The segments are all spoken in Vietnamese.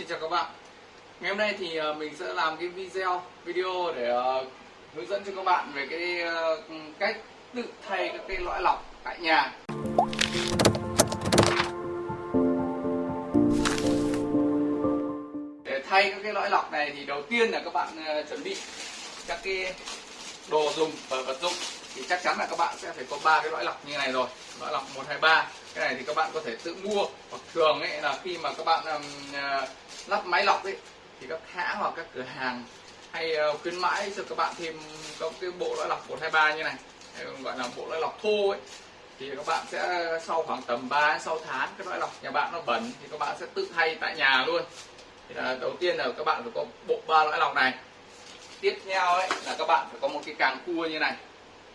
Xin chào các bạn. Ngày hôm nay thì ờ, mình sẽ làm cái video video để ờ, hướng dẫn cho các bạn về cái ờ, cách tự thay các cái lõi lọc tại nhà. Để thay các cái lõi lọc này thì đầu tiên là các bạn chuẩn bị các cái đồ dùng và vật dụng. Thì chắc chắn là các bạn sẽ phải có ba cái lõi lọc như này rồi. Lõi lọc 1, 2, 3 cái này thì các bạn có thể tự mua. Hoặc thường ấy là khi mà các bạn um, uh, lắp máy lọc ấy thì các hãng hoặc các cửa hàng hay uh, khuyến mãi cho các bạn thêm có cái bộ lõi lọc 123 như này hay gọi là bộ lõi lọc thô ấy thì các bạn sẽ ờ, sau khoảng tầm 3 6 tháng cái lõi lọc nhà bạn nó bẩn thì các bạn sẽ tự thay tại nhà luôn. Thì là đầu tiên là các bạn phải có bộ ba lõi lọc này. Tiếp theo ấy là các bạn phải có một cái càng cua như này.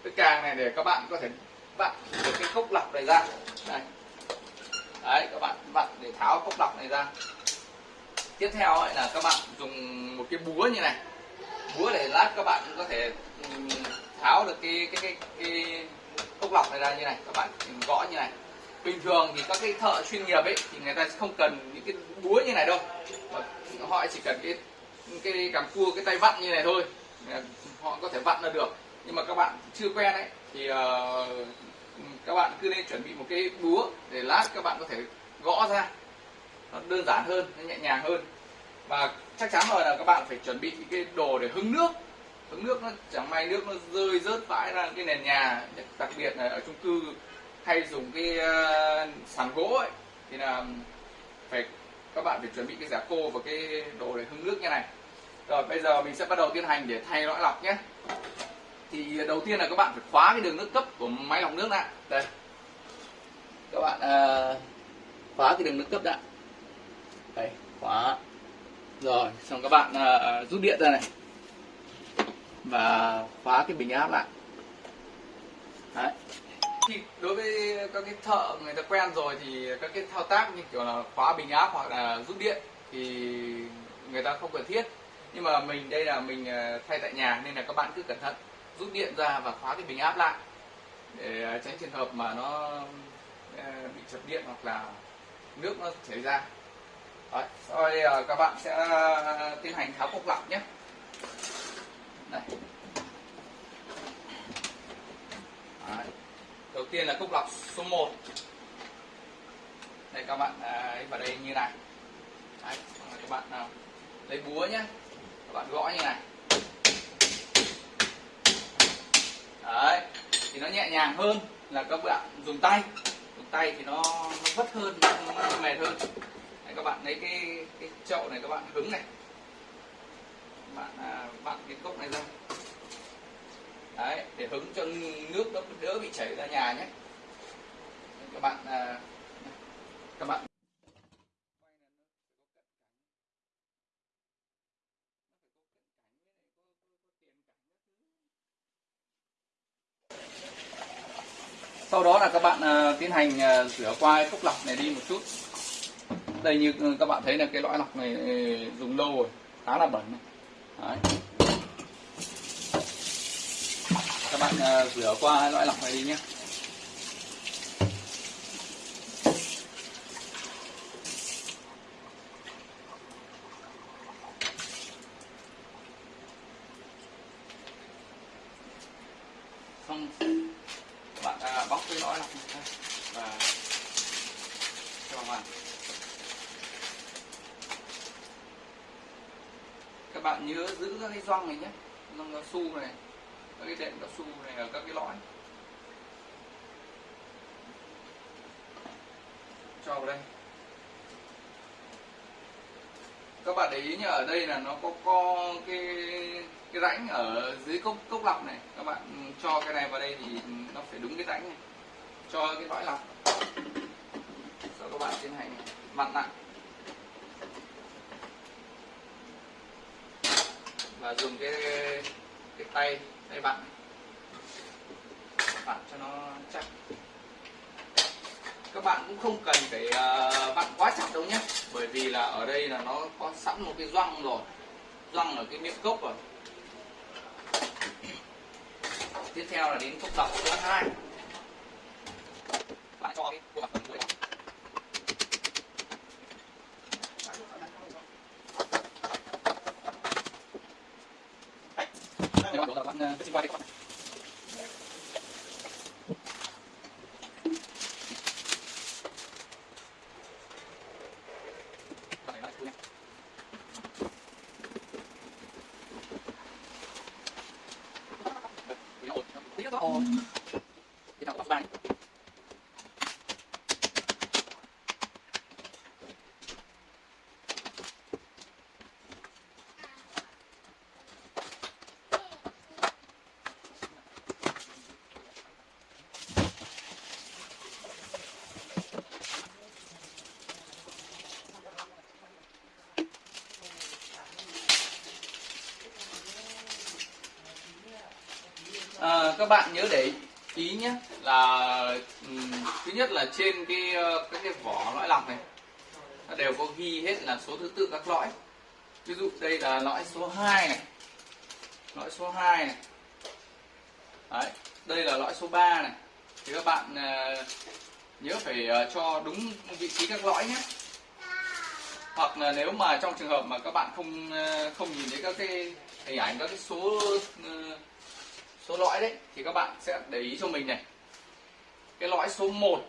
Cái càng này để các bạn có thể vặn được cái cốc lọc này ra. Đây. Đấy các bạn vặn để tháo cốc lọc này ra. Tiếp theo ấy là các bạn dùng một cái búa như này. Búa để lát các bạn có thể tháo được cái cái cái, cái cốc lọc này ra như này. Các bạn gõ như này. Bình thường thì các cái thợ chuyên nghiệp ấy thì người ta không cần những cái búa như này đâu. Mà họ chỉ cần cái cái cắm cua cái tay vặn như này thôi. Họ có thể vặn là được. Nhưng mà các bạn chưa quen ấy thì uh, cứ nên chuẩn bị một cái búa để lát các bạn có thể gõ ra. Nó đơn giản hơn nó nhẹ nhàng hơn. Và chắc chắn rồi là các bạn phải chuẩn bị cái đồ để hứng nước. Hứng nước nó chẳng may nước nó rơi rớt vãi ra cái nền nhà đặc biệt là ở chung cư hay dùng cái uh, sàn gỗ ấy. Thì là phải các bạn phải chuẩn bị cái giả khô và cái đồ để hứng nước như này. Rồi bây giờ mình sẽ bắt đầu tiến hành để thay lõi lọc nhé. Thì đầu tiên là các bạn phải khóa cái đường nước cấp của máy lọc nước lại. Đây các bạn uh, khóa cái đường nước cấp đã. Đấy khóa. Rồi xong các bạn uh, rút điện ra này. Và khóa cái bình áp lại. Đấy. Thì đối với các cái thợ người ta quen rồi thì các cái thao tác như kiểu là khóa bình áp hoặc là rút điện thì người ta không cần thiết. Nhưng mà mình đây là mình ờ, thay tại nhà nên là các bạn cứ cẩn thận. Rút điện ra và khóa cái bình áp lại để tránh trường hợp mà nó Ờ, bị chập điện hoặc là nước nó chảy ra. Đấy, sau đây ờ, các bạn sẽ ờ, tiến hành tháo cục lọc nhé. Đây. Đấy. đầu tiên là cốc lọc số 1 đây các bạn đấy, vào đây như này. Đấy, các bạn nào lấy búa nhé. Các bạn gõ như này. Đấy thì nó nhẹ nhàng hơn là các bạn dùng tay tay thì nó, nó vất hơn nó mệt hơn. Đấy, các bạn lấy cái cái chậu này các bạn hứng này. Bạn à, bạn à, cái cốc này ra. Đấy để hứng cho nước nó đỡ bị chảy ra nhà nhé. Các bạn à, các bạn sau đó là các bạn uh, tiến hành uh, rửa qua cái cốc lọc này đi một chút đây như ừ, các bạn thấy là cái lõi lọc này ừ, dùng lâu rồi khá là bẩn này. Đấy. các bạn uh, rửa qua lõi lọc này đi nhé xong bạn à, bóc cái lõi lọc này ra và cho vào các bạn nhớ giữ các cái gioăng này nhé. Gioăng cao su này, các cái đệm cao su này ở các cái lõi. Cho vào đây. Các bạn để ý nhá, ở đây là nó có co cái cái rãnh ở dưới cốc cốc lọc này. Các bạn cho cái này vào đây thì nó phải đúng cái rãnh này cho cái lõi lọc. Sau các bạn tiến hành vặn lại. Và dùng cái cái tay tay vặn vặn cho nó chắc. Các bạn cũng không cần phải ờ, vặn quá chặt đâu nhé. Bởi vì là ở đây là nó có sẵn một cái răng rồi. Răng ở cái miệng cốc rồi. Tiếp theo là đến cốc lọc số 2 cho cái khuôn mặt phần mũi Đây các bạn, đó cái con này À, các bạn nhớ để ý nhé là um, thứ nhất là trên cái cái các cái vỏ lõi lọc này nó đều có ghi hết là số thứ tự các lõi. Ví dụ đây là lõi số 2 này lõi số 2 này. Đấy, đây là lõi số 3 này. Thì các bạn uh, nhớ phải uh, cho đúng vị trí các lõi nhé. Hoặc là nếu mà trong trường hợp mà các bạn không uh, không nhìn thấy các cái hình ảnh các cái số số lõi đấy, thì các bạn sẽ để ý cho mình này. Cái lõi số 1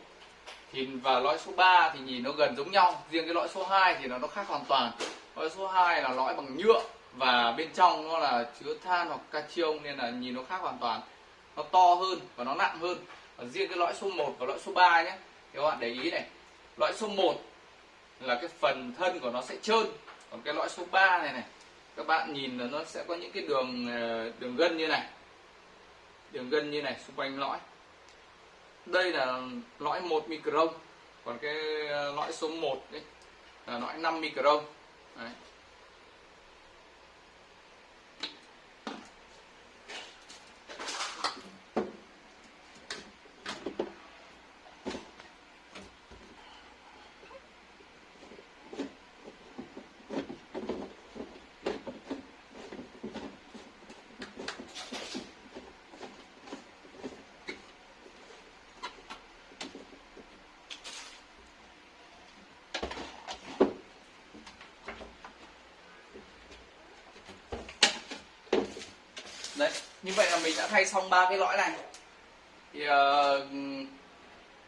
thì và lõi số 3 thì nhìn nó gần giống nhau. Riêng cái lõi số 2 thì nó nó khác hoàn toàn. Lõi số 2 là lõi bằng nhựa và bên trong nó là chứa than hoặc catrium nên là nhìn nó khác hoàn toàn. Nó to hơn và nó nặng hơn. Và riêng cái lõi số 1 và lõi số 3 nhé, thì các bạn để ý này. Lõi số 1 là cái phần thân của nó sẽ trơn. Còn cái lõi số 3 này này, các bạn nhìn là nó sẽ có những cái đường ờ, đường gân như này đường gân như này, xung quanh lõi đây là lõi 1 micron, còn cái ờ, lõi số 1 đấy là lõi 5 micron đấy. Đấy như vậy là mình đã thay xong ba cái lõi này. Thì uh,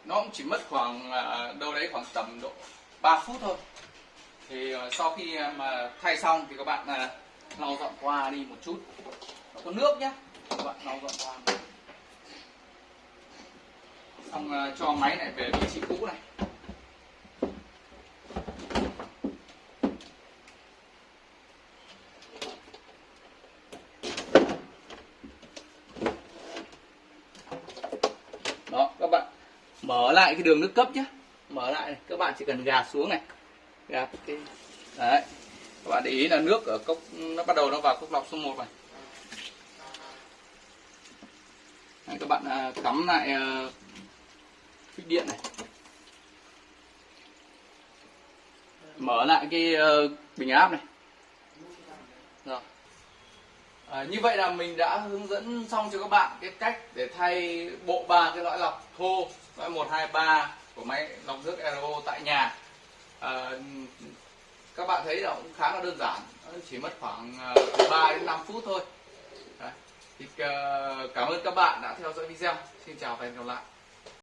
nó cũng chỉ mất khoảng uh, đâu đấy khoảng tầm độ 3 phút thôi. Thì uh, sau khi mà thay xong thì các bạn uh, lau dọn qua đi một chút. Nó có nước nhé các bạn lau dọn qua. Xong uh, cho máy này về vị trí cũ này đó các bạn mở lại cái đường nước cấp nhé mở lại này. các bạn chỉ cần gạt xuống này. Gạt cái đấy. Các bạn để ý là nước ở cốc nó bắt đầu nó vào cốc lọc số 1 này. Đấy, các bạn à, cắm lại à, phích điện này. Mở lại cái uh, bình áp này. Rồi. À, như vậy là mình đã hướng dẫn xong cho các bạn cái cách để thay bộ ba cái lõi lọc thô lõi 123 của máy lọc nước RO tại nhà. À, các bạn thấy là cũng khá là đơn giản. Chỉ mất khoảng ờ, từ 3 đến 5 phút thôi. Đấy. thì ờ, cảm ơn các bạn đã theo dõi video. Xin chào và hẹn gặp lại.